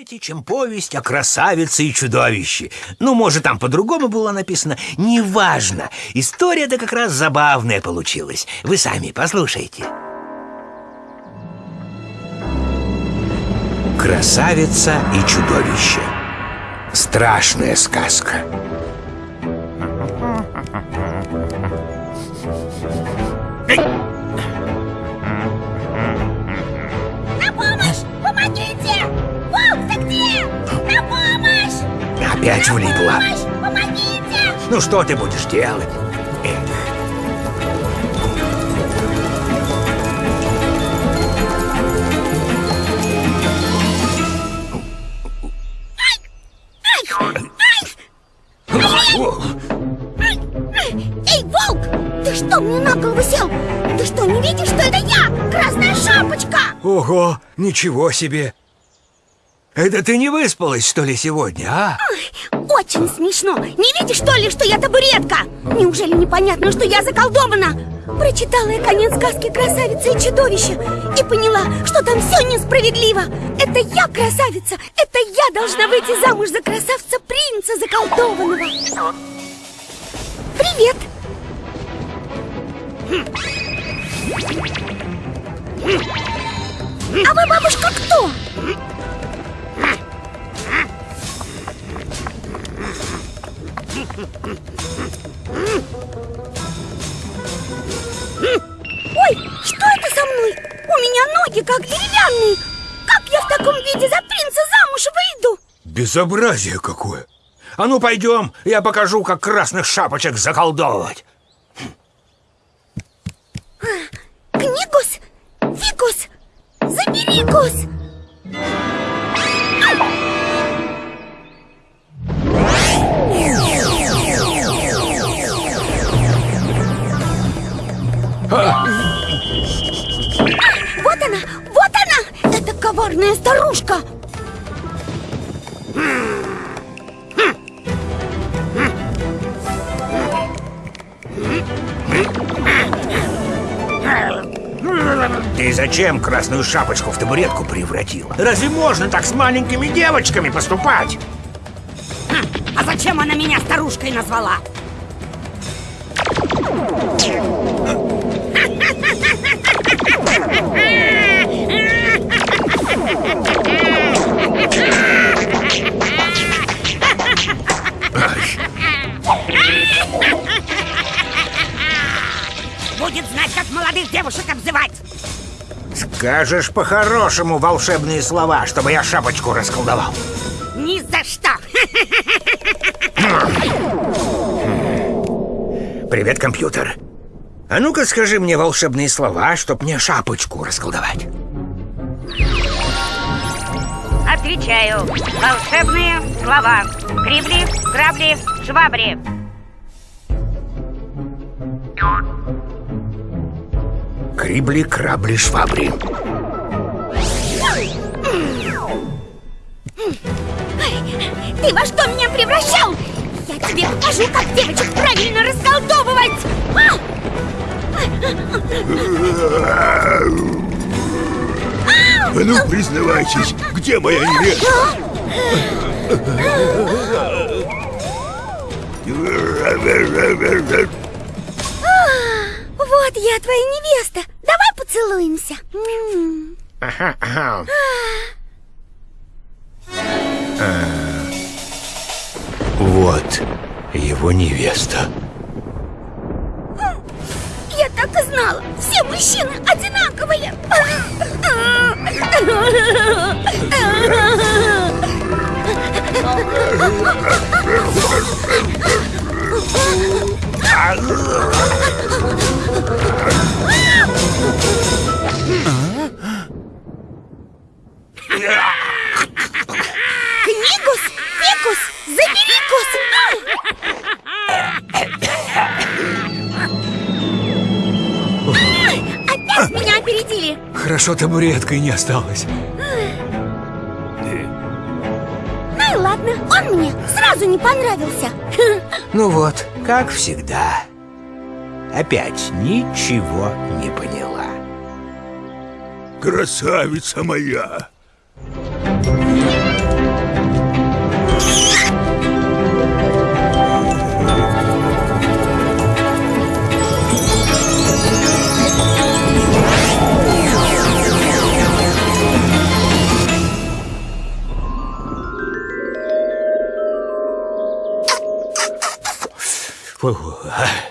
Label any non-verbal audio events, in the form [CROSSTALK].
знаете, чем повесть о красавице и чудовище. Ну, может, там по-другому было написано. Неважно. История-то как раз забавная получилась. Вы сами послушайте. Красавица и чудовище. Страшная сказка. Опять влипла. помощь! Помогите! Ну, что ты будешь делать? Эх. Эй, волк! Ты что, мне на голову сел? Ты что, не видишь, что это я? Красная шапочка! Ого, ничего себе! Это ты не выспалась, что ли, сегодня, а? Очень смешно. Не видишь, что ли, что я табуретка? Неужели непонятно, что я заколдована? Прочитала я конец сказки «Красавица и чудовище» и поняла, что там все несправедливо. Это я красавица, это я должна выйти замуж за красавца-принца заколдованного. Привет! А вы, бабушка, кто? Ой, что это со мной? У меня ноги как деревянные. Как я в таком виде за принца замуж выйду? Безобразие какое! А ну, пойдем, я покажу, как красных шапочек заколдовывать. Книгус, фикус, заберигус. Вот она, вот она! Это коварная старушка! Ты зачем красную шапочку в табуретку превратила? Разве можно так с маленькими девочками поступать? А зачем она меня старушкой назвала? Как молодых девушек обзывать Скажешь по-хорошему волшебные слова, чтобы я шапочку расколдовал. Ни за что Привет, компьютер. А ну-ка скажи мне волшебные слова, чтоб мне шапочку расколдовать. Отвечаю Волшебные слова Крибли, грабли, швабри Крибли, крабли, швабри. Ты во что меня превращал? Я тебе покажу, как девочек правильно расколдовывать! А! А ну, признавайтесь, где моя невеста? Вот я твоя невеста. Давай поцелуемся. М. Ага, ага. Вот его невеста. Я так и знала. Все мужчины одинаковые. Хорошо табуреткой не осталось. Ну и ладно, он мне сразу не понравился. [LAUGHS] Ну вот, как всегда. Опять ничего не поняла. Красавица моя! Фу, а.